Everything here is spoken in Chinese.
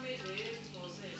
没得多少钱